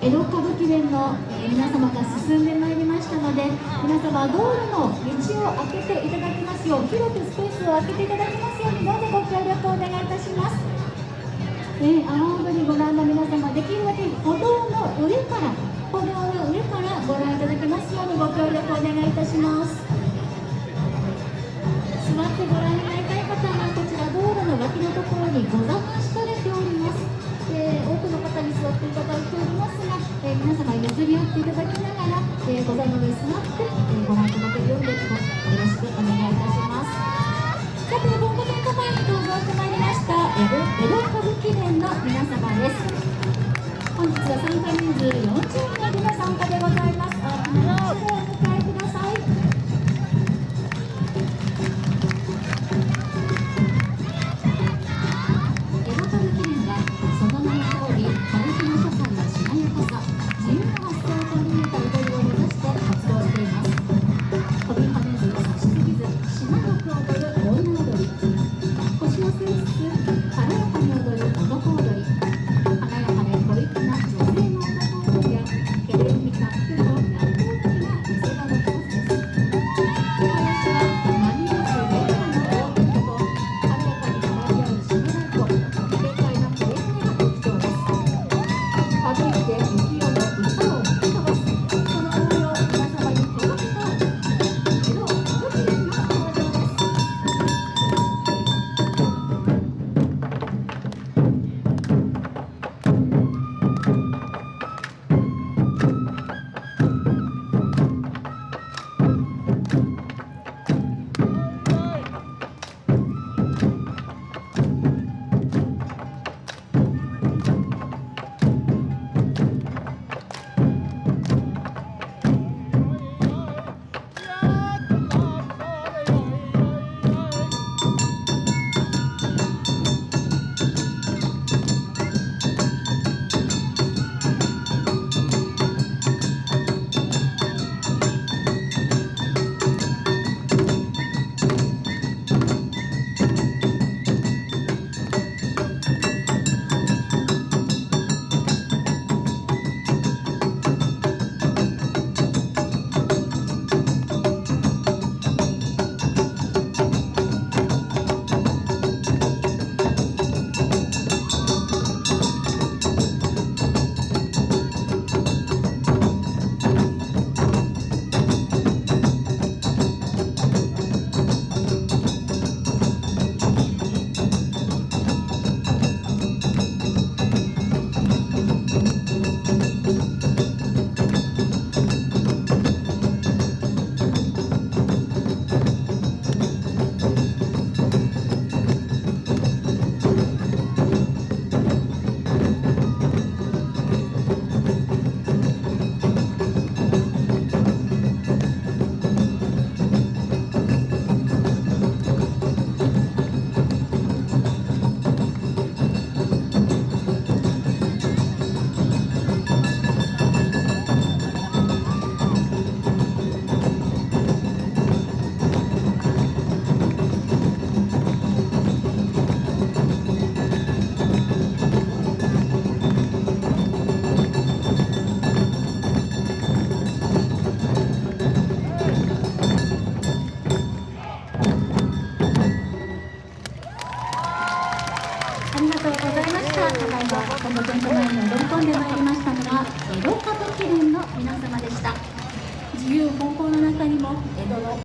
江戸歌舞伎連の、えー、皆様が進んでまいりましたので皆様道路の道を開けていただきますよう広くスペースを空けていただきますようにどうぞご協力をお願いいたします、えー、阿波踊りご覧の皆様できるだけ歩道の上から歩道の上からご覧いただきますようにご協力をお願いいたします。座ってご覧になりたい方はこちら道路の脇のところにござ皆様譲り合っていただきながら、えー、ご座のに座って、えー、ご覧い。ただけるようによろしくお願いいたします。この店舗前に踊り込んでまいりましたのは江戸歌舞伎連の皆様でした。自由奔放の中にも江戸の